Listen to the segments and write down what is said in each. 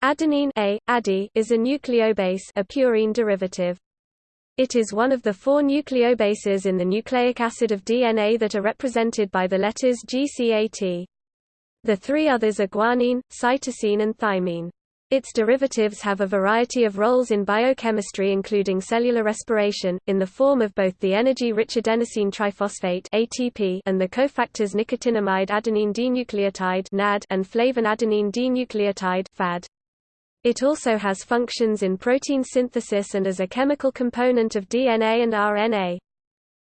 Adenine A, ADI, is a nucleobase a purine derivative. It is one of the four nucleobases in the nucleic acid of DNA that are represented by the letters GCAT. The three others are guanine, cytosine and thymine. Its derivatives have a variety of roles in biochemistry including cellular respiration, in the form of both the energy-rich adenosine triphosphate ATP and the cofactors nicotinamide adenine dinucleotide NAD and flavin adenine dinucleotide FAD. It also has functions in protein synthesis and as a chemical component of DNA and RNA.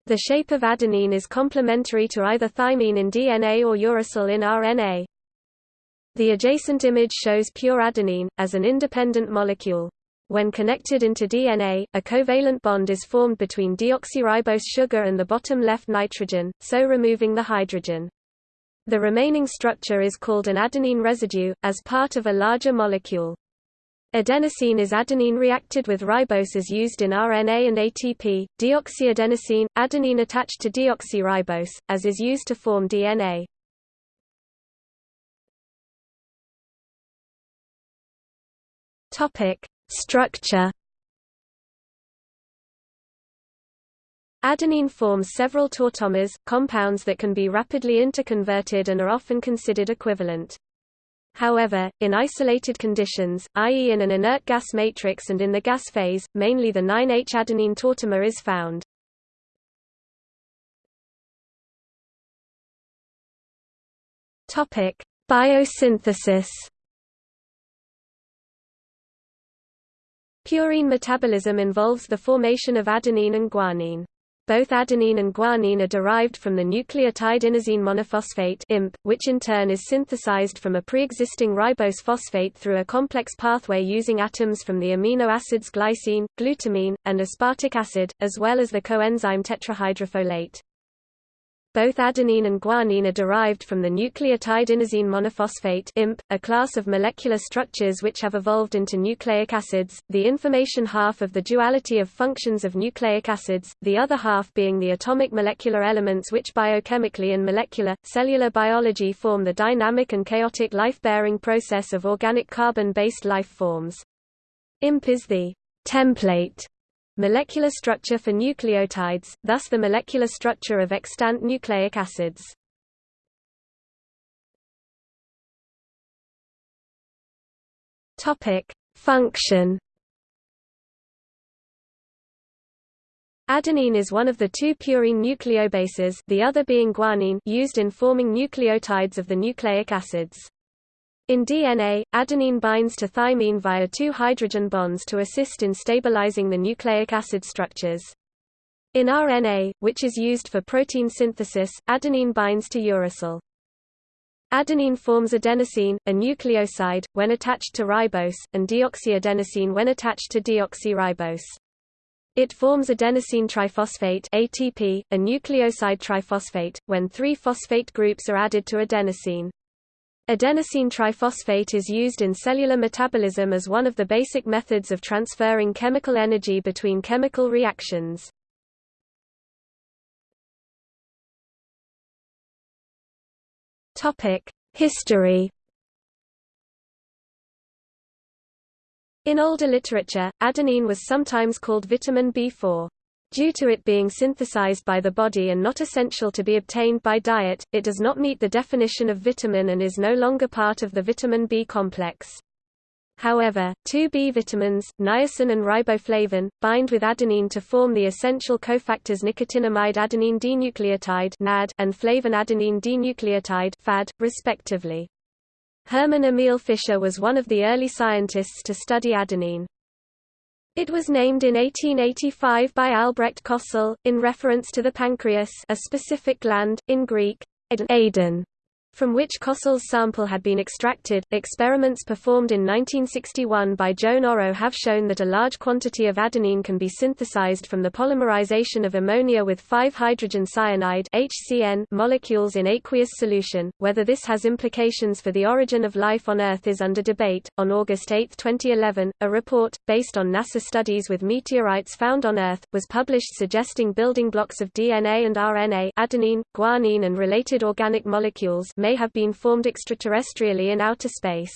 The shape of adenine is complementary to either thymine in DNA or uracil in RNA. The adjacent image shows pure adenine, as an independent molecule. When connected into DNA, a covalent bond is formed between deoxyribose sugar and the bottom left nitrogen, so removing the hydrogen. The remaining structure is called an adenine residue, as part of a larger molecule. Adenosine is adenine reacted with ribose as used in RNA and ATP, deoxyadenosine, adenine attached to deoxyribose, as is used to form DNA. Structure Adenine forms several tautomers, compounds that can be rapidly interconverted and are often considered equivalent. However, in isolated conditions, i.e. in an inert gas matrix and in the gas phase, mainly the 9H-adenine tautomer is found. Topic: Biosynthesis. Purine metabolism involves the formation of adenine and guanine. Both adenine and guanine are derived from the nucleotide inosine monophosphate IMP, which in turn is synthesized from a pre-existing ribose phosphate through a complex pathway using atoms from the amino acids glycine, glutamine, and aspartic acid, as well as the coenzyme tetrahydrofolate. Both adenine and guanine are derived from the nucleotide inosine monophosphate IMP, a class of molecular structures which have evolved into nucleic acids, the information half of the duality of functions of nucleic acids, the other half being the atomic molecular elements which biochemically and molecular, cellular biology form the dynamic and chaotic life-bearing process of organic carbon-based life forms. IMP is the template Molecular structure for nucleotides, thus the molecular structure of extant nucleic acids. Topic: Function. Adenine is one of the two purine nucleobases, the other being guanine, used in forming nucleotides of the nucleic acids. In DNA, adenine binds to thymine via two hydrogen bonds to assist in stabilizing the nucleic acid structures. In RNA, which is used for protein synthesis, adenine binds to uracil. Adenine forms adenosine, a nucleoside, when attached to ribose, and deoxyadenosine when attached to deoxyribose. It forms adenosine triphosphate ATP, a nucleoside triphosphate, when three phosphate groups are added to adenosine. Adenosine triphosphate is used in cellular metabolism as one of the basic methods of transferring chemical energy between chemical reactions. History In older literature, adenine was sometimes called vitamin B4. Due to it being synthesized by the body and not essential to be obtained by diet, it does not meet the definition of vitamin and is no longer part of the vitamin B complex. However, two B vitamins, niacin and riboflavin, bind with adenine to form the essential cofactors nicotinamide adenine dinucleotide (NAD) and flavin adenine dinucleotide (FAD), respectively. Hermann Emil Fischer was one of the early scientists to study adenine. It was named in 1885 by Albrecht Kossel, in reference to the pancreas a specific gland, in Greek, Aden from which Kossel's sample had been extracted. Experiments performed in 1961 by Joan Oro have shown that a large quantity of adenine can be synthesized from the polymerization of ammonia with 5-hydrogen cyanide (HCN) molecules in aqueous solution. Whether this has implications for the origin of life on Earth is under debate. On August 8, 2011, a report based on NASA studies with meteorites found on Earth was published suggesting building blocks of DNA and RNA, adenine, guanine and related organic molecules may have been formed extraterrestrially in outer space.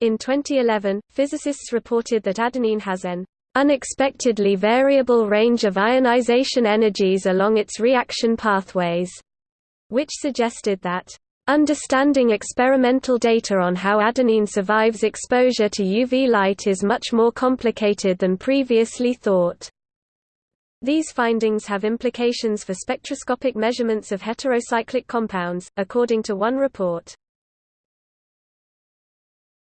In 2011, physicists reported that adenine has an unexpectedly variable range of ionization energies along its reaction pathways, which suggested that Understanding experimental data on how adenine survives exposure to UV light is much more complicated than previously thought. These findings have implications for spectroscopic measurements of heterocyclic compounds, according to one report.